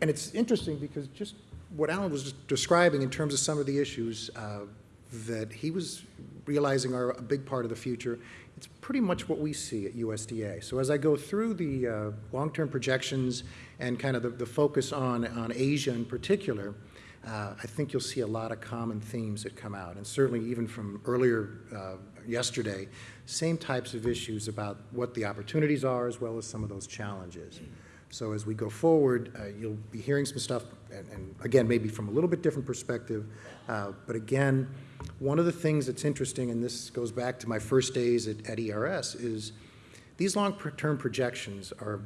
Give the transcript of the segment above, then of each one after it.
and it's interesting because just what Alan was describing in terms of some of the issues uh, that he was realizing are a big part of the future, it's pretty much what we see at USDA. So as I go through the uh, long-term projections and kind of the, the, focus on, on Asia in particular, uh, I think you'll see a lot of common themes that come out. And certainly even from earlier uh, yesterday, same types of issues about what the opportunities are as well as some of those challenges. So as we go forward, uh, you'll be hearing some stuff, and, and, again, maybe from a little bit different perspective. Uh, but again, one of the things that's interesting, and this goes back to my first days at, at ERS, is these long-term projections are,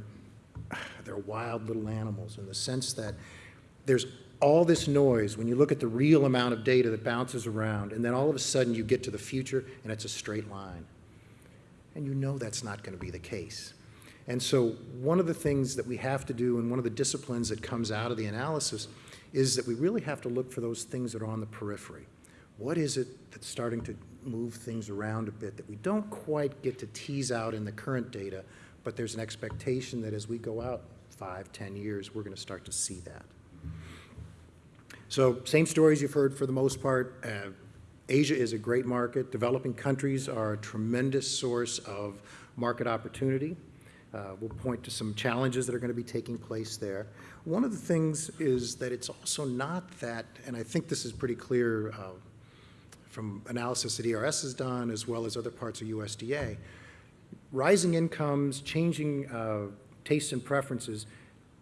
they're wild little animals in the sense that there's all this noise when you look at the real amount of data that bounces around, and then all of a sudden you get to the future and it's a straight line. And you know that's not going to be the case. And so one of the things that we have to do and one of the disciplines that comes out of the analysis is that we really have to look for those things that are on the periphery. What is it that's starting to move things around a bit that we don't quite get to tease out in the current data, but there's an expectation that as we go out five, ten years, we're going to start to see that. So same stories you've heard for the most part. Uh, Asia is a great market. Developing countries are a tremendous source of market opportunity. Uh, we'll point to some challenges that are going to be taking place there. One of the things is that it's also not that, and I think this is pretty clear uh, from analysis that ERS has done as well as other parts of USDA, rising incomes, changing uh, tastes and preferences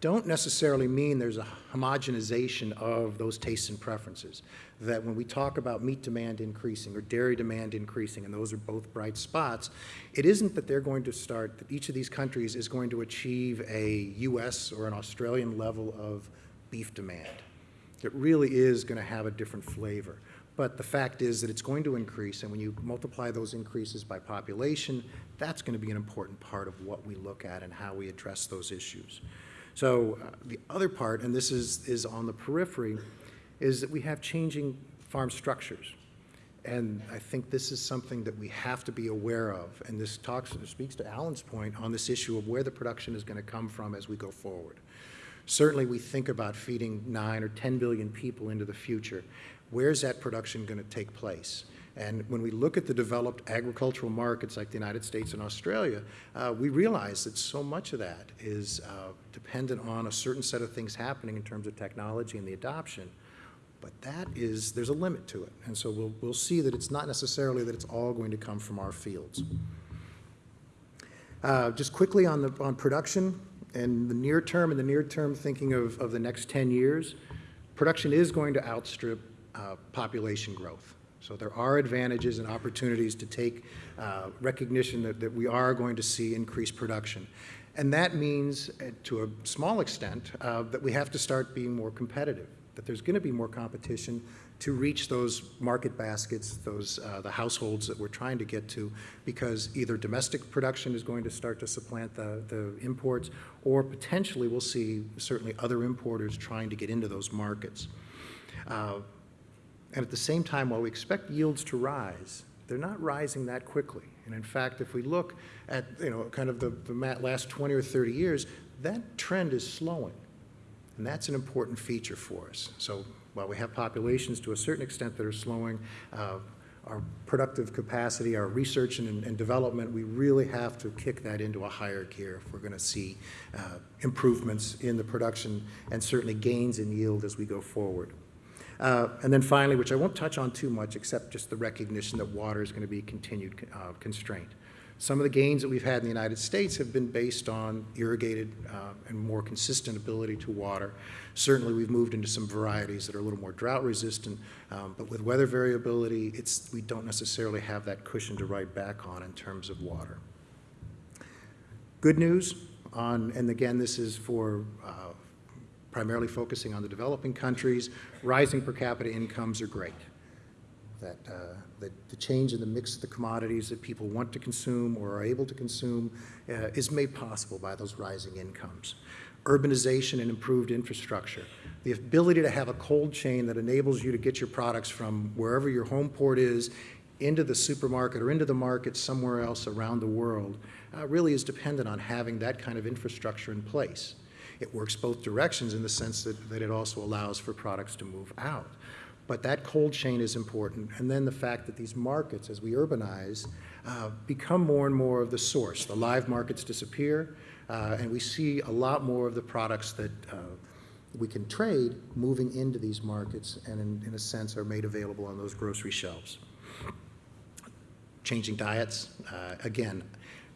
don't necessarily mean there's a homogenization of those tastes and preferences. That when we talk about meat demand increasing or dairy demand increasing, and those are both bright spots, it isn't that they're going to start, that each of these countries is going to achieve a US or an Australian level of beef demand. It really is going to have a different flavor. But the fact is that it's going to increase, and when you multiply those increases by population, that's going to be an important part of what we look at and how we address those issues. So uh, the other part, and this is, is on the periphery, is that we have changing farm structures. And I think this is something that we have to be aware of. And this talks, speaks to Alan's point on this issue of where the production is going to come from as we go forward. Certainly we think about feeding 9 or 10 billion people into the future. Where's that production going to take place? And when we look at the developed agricultural markets like the United States and Australia, uh, we realize that so much of that is uh, dependent on a certain set of things happening in terms of technology and the adoption. But that is, there's a limit to it. And so we'll, we'll see that it's not necessarily that it's all going to come from our fields. Uh, just quickly on, the, on production and the near term and the near term thinking of, of the next 10 years, production is going to outstrip uh, population growth. So there are advantages and opportunities to take uh, recognition that, that we are going to see increased production. And that means, uh, to a small extent, uh, that we have to start being more competitive, that there's going to be more competition to reach those market baskets, those uh, the households that we're trying to get to, because either domestic production is going to start to supplant the, the imports, or potentially we'll see certainly other importers trying to get into those markets. And at the same time, while we expect yields to rise, they're not rising that quickly. And in fact, if we look at, you know, kind of the, the last 20 or 30 years, that trend is slowing. And that's an important feature for us. So while we have populations to a certain extent that are slowing, uh, our productive capacity, our research and, and, development, we really have to kick that into a higher gear if we're going to see uh, improvements in the production and certainly gains in yield as we go forward. Uh, and then finally, which I won't touch on too much, except just the recognition that water is going to be a continued uh, constraint. Some of the gains that we've had in the United States have been based on irrigated uh, and more consistent ability to water. Certainly, we've moved into some varieties that are a little more drought resistant, um, but with weather variability, it's, we don't necessarily have that cushion to ride back on in terms of water. Good news on, and again, this is for uh, primarily focusing on the developing countries, rising per capita incomes are great. That, uh, that the change in the mix of the commodities that people want to consume or are able to consume uh, is made possible by those rising incomes. Urbanization and improved infrastructure. The ability to have a cold chain that enables you to get your products from wherever your home port is into the supermarket or into the market somewhere else around the world uh, really is dependent on having that kind of infrastructure in place. It works both directions in the sense that, that it also allows for products to move out. But that cold chain is important. And then the fact that these markets, as we urbanize, uh, become more and more of the source. The live markets disappear, uh, and we see a lot more of the products that uh, we can trade moving into these markets and in, in a sense are made available on those grocery shelves. Changing diets, uh, again,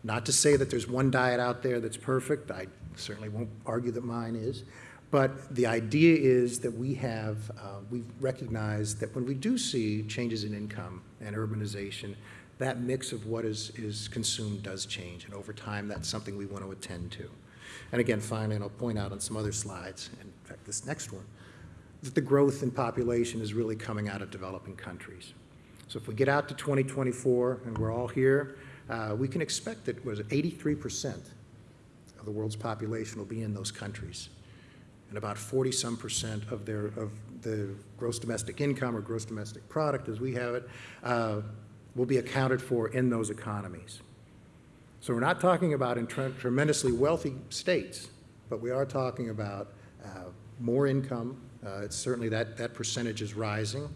not to say that there's one diet out there that's perfect. I certainly won't argue that mine is. But the idea is that we have, uh, we've recognized that when we do see changes in income and urbanization, that mix of what is, is consumed does change. And over time, that's something we want to attend to. And again, finally, and I'll point out on some other slides, in fact, this next one, that the growth in population is really coming out of developing countries. So if we get out to 2024 and we're all here, uh, we can expect that was 83% of the world's population will be in those countries. And about 40 some percent of their of the gross domestic income or gross domestic product as we have it uh, will be accounted for in those economies. So we're not talking about tremendously wealthy states, but we are talking about uh, more income. Uh, it's certainly that, that percentage is rising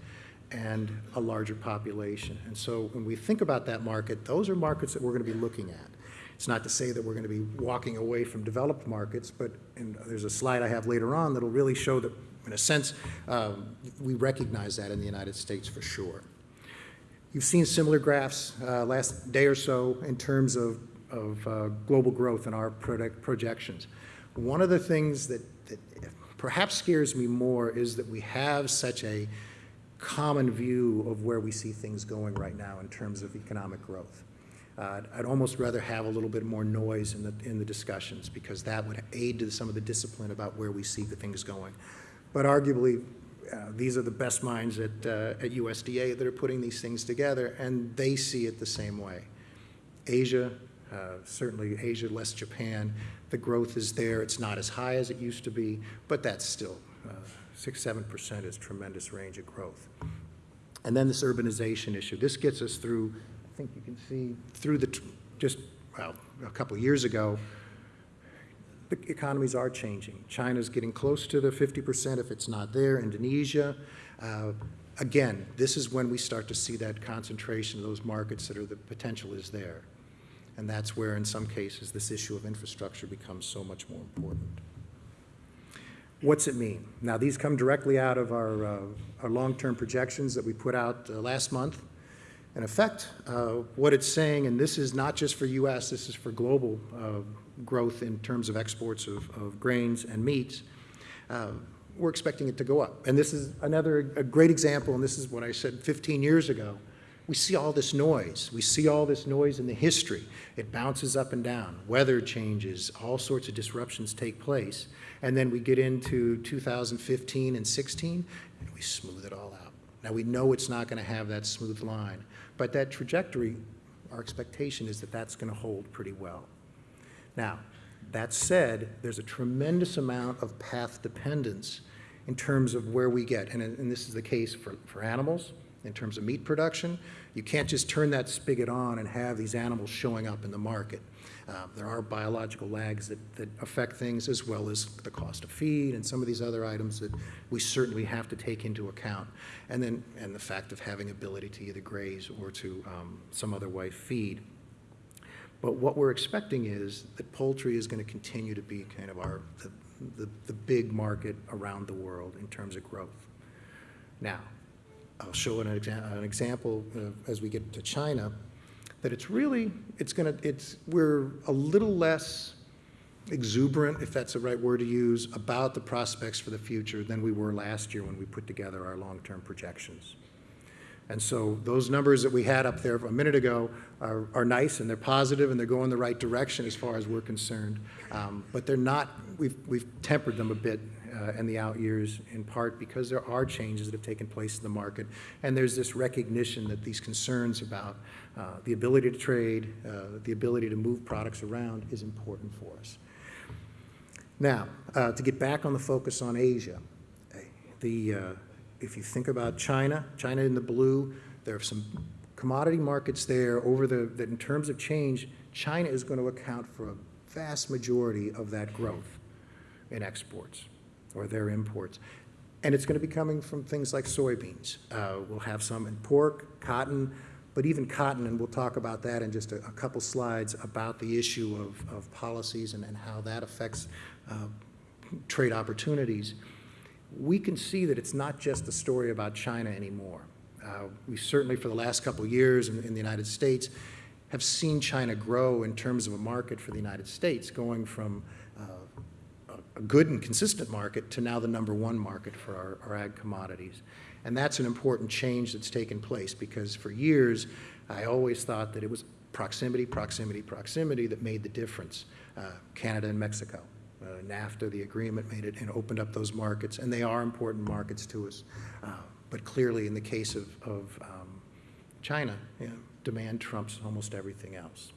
and a larger population. And so when we think about that market, those are markets that we're going to be looking at. It's not to say that we're going to be walking away from developed markets, but there's a slide I have later on that'll really show that, in a sense, um, we recognize that in the United States for sure. You've seen similar graphs uh, last day or so in terms of, of uh, global growth and our projections. One of the things that, that perhaps scares me more is that we have such a common view of where we see things going right now in terms of economic growth. Uh, I'd almost rather have a little bit more noise in the, in the discussions because that would aid to some of the discipline about where we see the things going. But arguably, uh, these are the best minds at, uh, at USDA that are putting these things together, and they see it the same way. Asia, uh, certainly Asia less Japan, the growth is there. It's not as high as it used to be, but that's still uh, six, seven percent is tremendous range of growth. And then this urbanization issue. This gets us through, I think you can see, through the, just, well, a couple years ago, the economies are changing. China's getting close to the 50% if it's not there. Indonesia. Uh, again, this is when we start to see that concentration of those markets that are the potential is there. And that's where, in some cases, this issue of infrastructure becomes so much more important. What's it mean? Now, these come directly out of our, uh, our long-term projections that we put out uh, last month. In effect, uh, what it's saying, and this is not just for U.S., this is for global uh, growth in terms of exports of, of grains and meats, uh, we're expecting it to go up. And this is another a great example, and this is what I said 15 years ago. We see all this noise. We see all this noise in the history. It bounces up and down. Weather changes. All sorts of disruptions take place. And then we get into 2015 and 16, and we smooth it all out. Now, we know it's not going to have that smooth line, but that trajectory, our expectation is that that's going to hold pretty well. Now, that said, there's a tremendous amount of path dependence in terms of where we get, and, and this is the case for, for animals, in terms of meat production. You can't just turn that spigot on and have these animals showing up in the market. Uh, there are biological lags that, that affect things as well as the cost of feed and some of these other items that we certainly have to take into account. And then, and the fact of having ability to either graze or to um, some other way feed. But what we're expecting is that poultry is going to continue to be kind of our, the, the, the big market around the world in terms of growth. Now, I'll show an, exa an example uh, as we get to China, that it's really, it's going to, it's, we're a little less exuberant, if that's the right word to use, about the prospects for the future than we were last year when we put together our long-term projections. And so those numbers that we had up there a minute ago are, are nice and they're positive and they're going the right direction as far as we're concerned. Um, but they're not, we've, we've tempered them a bit uh, in the out years in part because there are changes that have taken place in the market. And there's this recognition that these concerns about uh, the ability to trade, uh, the ability to move products around is important for us. Now, uh, to get back on the focus on Asia, the uh, if you think about China, China in the blue, there are some commodity markets there over the, that in terms of change, China is going to account for a vast majority of that growth. in exports or their imports. And it's going to be coming from things like soybeans. Uh, We'll have some in pork, cotton, but even cotton, and we'll talk about that in just a, a couple slides about the issue of, of policies and, and how that affects uh, trade opportunities. We can see that it's not just a story about China anymore. Uh, we certainly, for the last couple years in, in the United States, have seen China grow in terms of a market for the United States, going from good and consistent market to now the number one market for our, our ag commodities. And that's an important change that's taken place because for years, I always thought that it was proximity, proximity, proximity that made the difference. Uh, Canada and Mexico. Uh, NAFTA, the agreement made it and opened up those markets, and they are important markets to us. Uh, But clearly, in the case of, of um, China, you know, demand trumps almost everything else.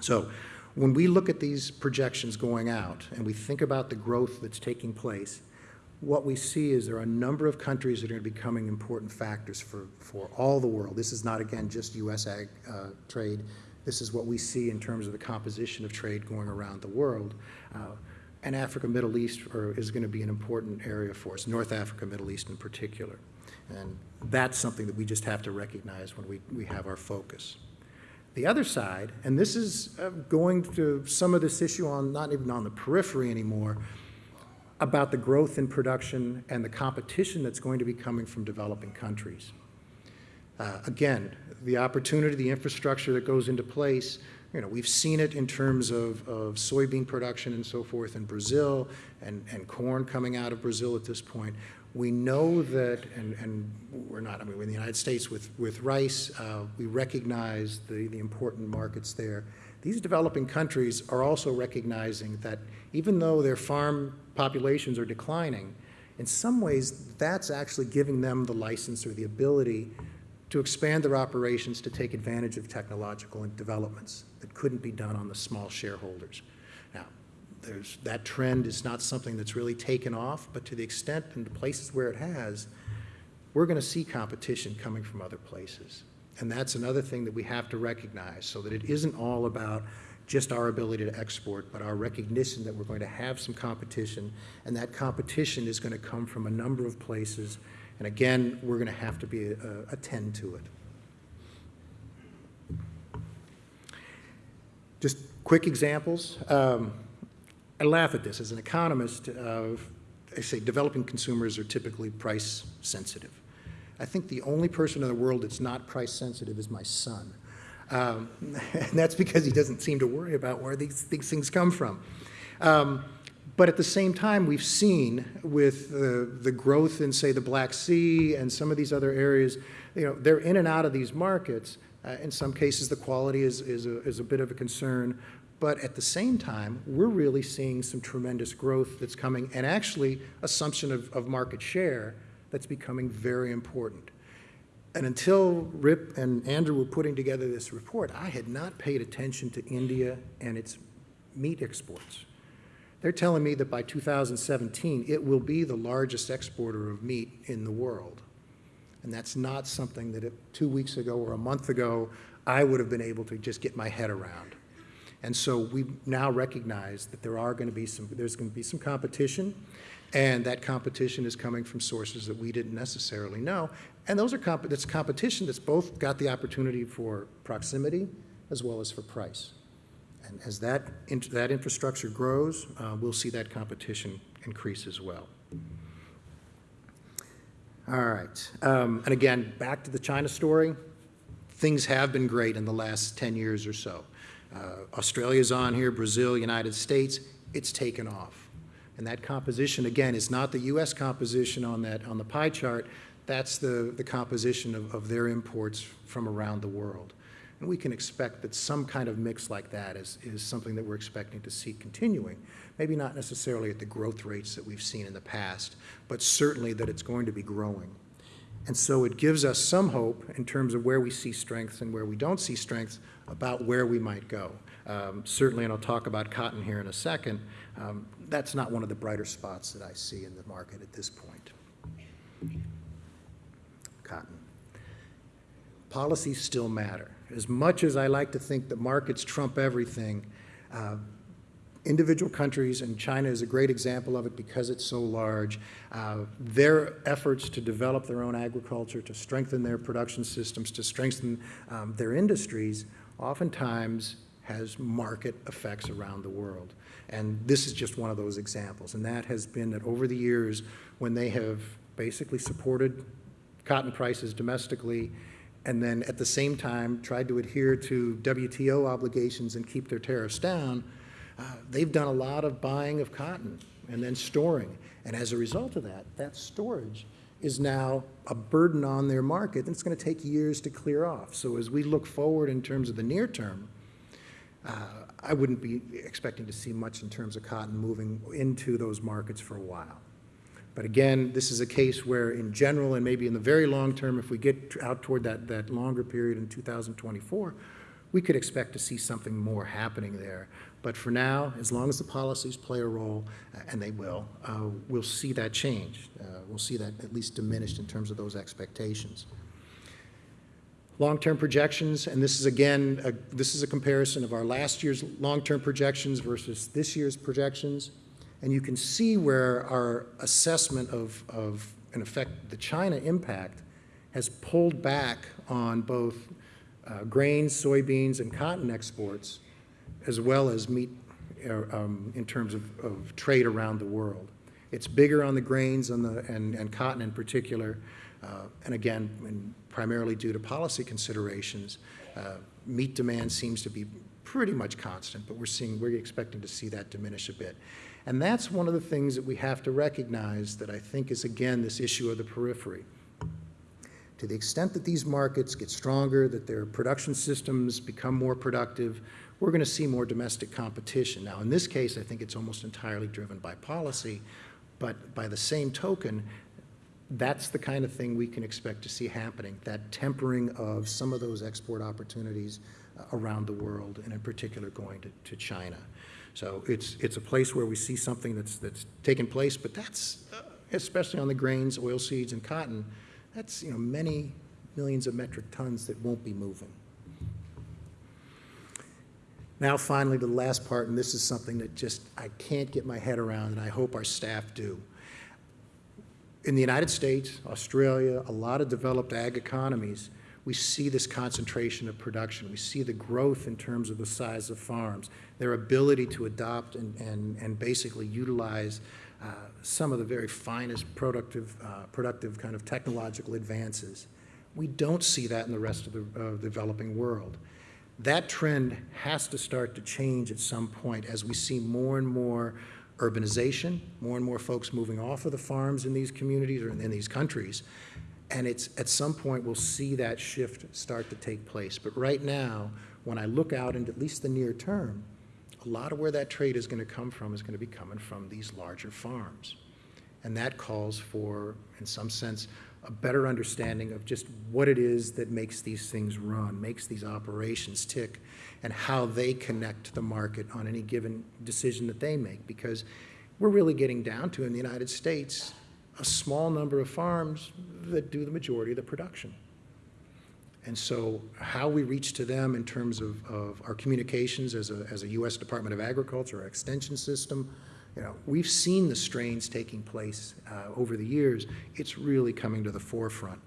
So when we look at these projections going out and we think about the growth that's taking place, what we see is there are a number of countries that are going to be becoming important factors for, for all the world. This is not, again, just U.S. ag uh, trade. This is what we see in terms of the composition of trade going around the world. Uh, and Africa, Middle East are, is going to be an important area for us, North Africa, Middle East in particular. And that's something that we just have to recognize when we, we have our focus. The other side, and this is uh, going to some of this issue on, not even on the periphery anymore, about the growth in production and the competition that's going to be coming from developing countries. Uh, Again, the opportunity, the infrastructure that goes into place, you know, we've seen it in terms of, of soybean production and so forth in Brazil and, and corn coming out of Brazil at this point. We know that, and, and we're not, I mean, in the United States with, with rice, uh, we recognize the, the important markets there. These developing countries are also recognizing that even though their farm populations are declining, in some ways, that's actually giving them the license or the ability to expand their operations to take advantage of technological developments that couldn't be done on the small shareholders. There's, that trend is not something that's really taken off, but to the extent and the places where it has, we're going to see competition coming from other places. And that's another thing that we have to recognize, so that it isn't all about just our ability to export, but our recognition that we're going to have some competition, and that competition is going to come from a number of places. And again, we're going to have to be, uh, attend to it. Just quick examples. Um, I laugh at this. As an economist, uh, I say developing consumers are typically price sensitive. I think the only person in the world that's not price sensitive is my son. Um, and that's because he doesn't seem to worry about where these, these things come from. Um, but at the same time, we've seen with the, the growth in, say, the Black Sea and some of these other areas, you know, they're in and out of these markets. Uh, in some cases, the quality is, is, a, is a bit of a concern. But at the same time, we're really seeing some tremendous growth that's coming, and actually assumption of, of market share that's becoming very important. And until Rip and Andrew were putting together this report, I had not paid attention to India and its meat exports. They're telling me that by 2017, it will be the largest exporter of meat in the world. And that's not something that if, two weeks ago or a month ago, I would have been able to just get my head around. And so we now recognize that there are going to be some, there's going to be some competition, and that competition is coming from sources that we didn't necessarily know. And those are comp that's competition that's both got the opportunity for proximity as well as for price. And as that, in, that infrastructure grows, uh, we'll see that competition increase as well. All right. Um, and again, back to the China story. Things have been great in the last 10 years or so. Uh, Australia's on here, Brazil, United States, it's taken off. And that composition, again, is not the U.S. composition on that on the pie chart. That's the, the composition of, of their imports from around the world. And we can expect that some kind of mix like that is, is something that we're expecting to see continuing. Maybe not necessarily at the growth rates that we've seen in the past, but certainly that it's going to be growing. And so it gives us some hope in terms of where we see strengths and where we don't see strengths about where we might go. Um, certainly, and I'll talk about cotton here in a second, um, that's not one of the brighter spots that I see in the market at this point. Cotton. Policies still matter. As much as I like to think that markets trump everything, uh, individual countries, and China is a great example of it because it's so large, uh, their efforts to develop their own agriculture, to strengthen their production systems, to strengthen um, their industries, oftentimes has market effects around the world. And this is just one of those examples. And that has been that over the years, when they have basically supported cotton prices domestically, and then at the same time tried to adhere to WTO obligations and keep their tariffs down, they've done a lot of buying of cotton and then storing. And as a result of that, that storage is now a burden on their market, and it's going to take years to clear off. So as we look forward in terms of the near term, uh, I wouldn't be expecting to see much in terms of cotton moving into those markets for a while. But again, this is a case where in general and maybe in the very long term, if we get out toward that, that longer period in 2024, we could expect to see something more happening there. But for now, as long as the policies play a role, uh, and they will, uh, we'll see that change. Uh, we'll see that at least diminished in terms of those expectations. Long-term projections, and this is again, a, this is a comparison of our last year's long-term projections versus this year's projections. And you can see where our assessment of, of, in effect, the China impact has pulled back on both uh, grains, soybeans, and cotton exports, as well as meat uh, um, in terms of, of, trade around the world. It's bigger on the grains and, the, and, and cotton in particular, uh, and again, and primarily due to policy considerations. Uh, meat demand seems to be pretty much constant, but we're seeing, we're expecting to see that diminish a bit. And that's one of the things that we have to recognize that I think is, again, this issue of the periphery. To the extent that these markets get stronger, that their production systems become more productive, we're going to see more domestic competition. Now, in this case, I think it's almost entirely driven by policy, but by the same token, that's the kind of thing we can expect to see happening, that tempering of some of those export opportunities uh, around the world, and in particular going to, to China. So it's, it's a place where we see something that's, that's taken place, but that's, uh, especially on the grains, oilseeds, and cotton, that's you know, many millions of metric tons that won't be moving. Now finally, the last part, and this is something that just I can't get my head around, and I hope our staff do in the United States, Australia, a lot of developed ag economies, we see this concentration of production. We see the growth in terms of the size of farms, their ability to adopt and, and, and basically utilize some of the very finest productive, uh, productive kind of technological advances. We don't see that in the rest of the uh, developing world. That trend has to start to change at some point as we see more and more urbanization, more and more folks moving off of the farms in these communities or in these countries. And it's at some point we'll see that shift start to take place. But right now, when I look out into at least the near term, a lot of where that trade is going to come from is going to be coming from these larger farms. And that calls for, in some sense, a better understanding of just what it is that makes these things run, makes these operations tick, and how they connect to the market on any given decision that they make. Because we're really getting down to, in the United States, a small number of farms that do the majority of the production. And so how we reach to them in terms of, of our communications as a, as a U.S. Department of Agriculture, our extension system, you know, we've seen the strains taking place uh, over the years. It's really coming to the forefront.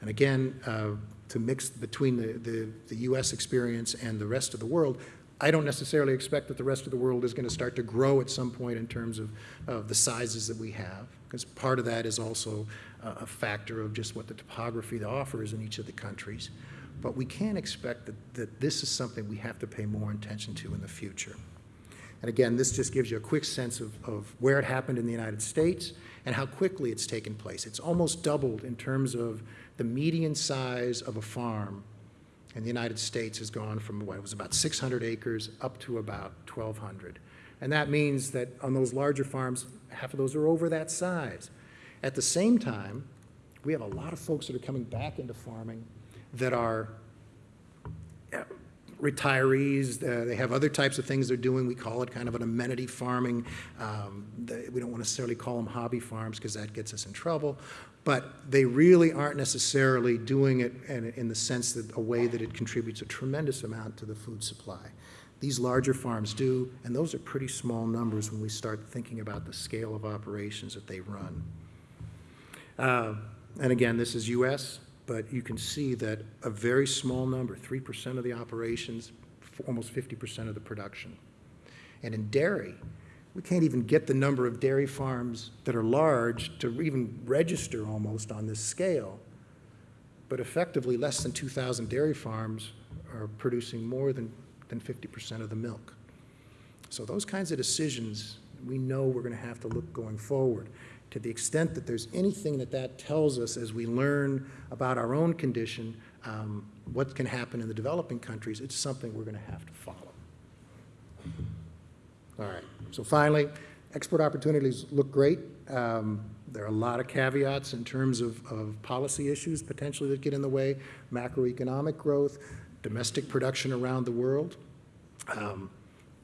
And again, uh, to mix between the, the, the, U.S. experience and the rest of the world, I don't necessarily expect that the rest of the world is going to start to grow at some point in terms of, of the sizes that we have, because part of that is also a factor of just what the topography offers in each of the countries. But we can expect that, that this is something we have to pay more attention to in the future. And again, this just gives you a quick sense of, of where it happened in the United States and how quickly it's taken place. It's almost doubled in terms of the median size of a farm in the United States has gone from what was about 600 acres up to about 1,200. And that means that on those larger farms, half of those are over that size. At the same time, we have a lot of folks that are coming back into farming that are retirees. Uh, they have other types of things they're doing. We call it kind of an amenity farming. Um, they, we don't necessarily call them hobby farms because that gets us in trouble. But they really aren't necessarily doing it in, in the sense that a way that it contributes a tremendous amount to the food supply. These larger farms do, and those are pretty small numbers when we start thinking about the scale of operations that they run. Uh, And again, this is US, but you can see that a very small number, 3% of the operations, almost 50% of the production. And in dairy, we can't even get the number of dairy farms that are large to even register almost on this scale. But effectively, less than 2,000 dairy farms are producing more than, than 50% of the milk. So those kinds of decisions, we know we're going to have to look going forward. To the extent that there's anything that that tells us as we learn about our own condition, um, what can happen in the developing countries, it's something we're going to have to follow. All right, so finally, export opportunities look great. Um, There are a lot of caveats in terms of, of policy issues potentially that get in the way, macroeconomic growth, domestic production around the world. Um,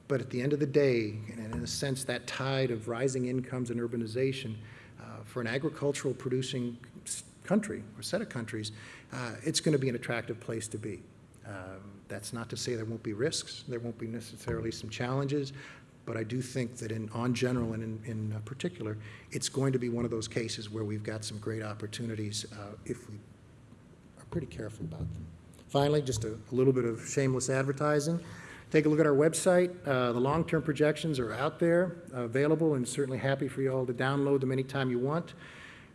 But at the end of the day, and in a sense, that tide of rising incomes and urbanization, for an agricultural producing country or set of countries, uh, it's going to be an attractive place to be. Um, That's not to say there won't be risks, there won't be necessarily some challenges, but I do think that in, on general and in, in uh, particular, it's going to be one of those cases where we've got some great opportunities uh, if we are pretty careful about them. Finally, just a a little bit of shameless advertising. Take a look at our website. Uh, The long-term projections are out there, uh, available, and certainly happy for you all to download them anytime you want.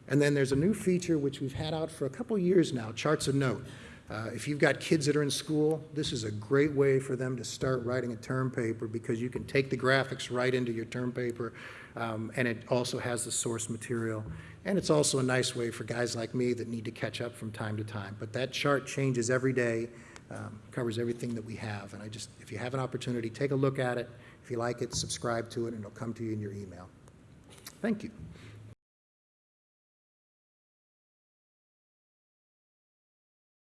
And then there's a new feature which we've had out for a couple years now, Charts of Note. Uh, If you've got kids that are in school, this is a great way for them to start writing a term paper because you can take the graphics right into your term paper, um, and it also has the source material. And it's also a nice way for guys like me that need to catch up from time to time. But that chart changes every day, um, covers everything that we have. And I just, if you have an opportunity, take a look at it. If you like it, subscribe to it, and it'll come to you in your email. Thank you.